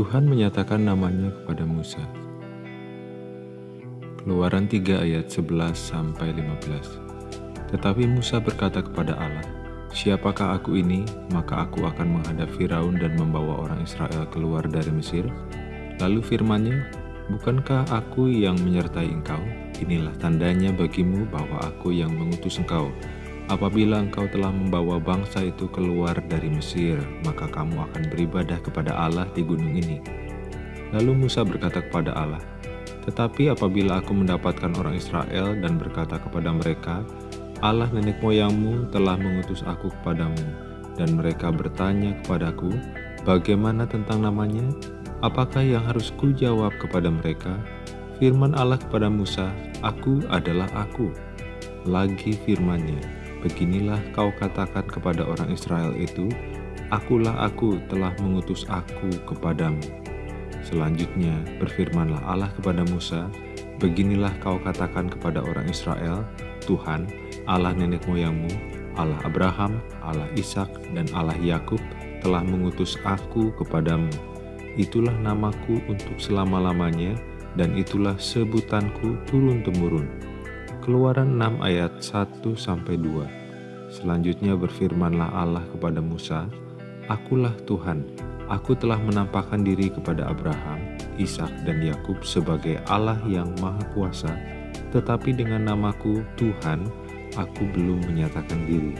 Tuhan menyatakan namanya kepada Musa. Keluaran 3 ayat 11 sampai 15. Tetapi Musa berkata kepada Allah, Siapakah aku ini? Maka aku akan menghadap Firaun dan membawa orang Israel keluar dari Mesir. Lalu firmannya, Bukankah aku yang menyertai engkau? Inilah tandanya bagimu bahwa aku yang mengutus engkau. Apabila engkau telah membawa bangsa itu keluar dari Mesir, maka kamu akan beribadah kepada Allah di gunung ini. Lalu Musa berkata kepada Allah, Tetapi apabila aku mendapatkan orang Israel dan berkata kepada mereka, Allah nenek moyangmu telah mengutus aku kepadamu, dan mereka bertanya kepadaku, Bagaimana tentang namanya? Apakah yang harus kujawab kepada mereka? Firman Allah kepada Musa, Aku adalah aku. Lagi firmannya, Beginilah kau katakan kepada orang Israel itu, Akulah aku telah mengutus aku kepadamu. Selanjutnya berfirmanlah Allah kepada Musa, Beginilah kau katakan kepada orang Israel, Tuhan, Allah nenek moyangmu, Allah Abraham, Allah Ishak dan Allah Yakub telah mengutus aku kepadamu itulah namaku untuk selama-lamanya, dan itulah sebutanku turun-temurun. Keluaran 6 ayat 1-2 Selanjutnya berfirmanlah Allah kepada Musa, Akulah Tuhan, aku telah menampakkan diri kepada Abraham, Ishak dan Yakub sebagai Allah yang Maha Kuasa, tetapi dengan namaku Tuhan, aku belum menyatakan diri.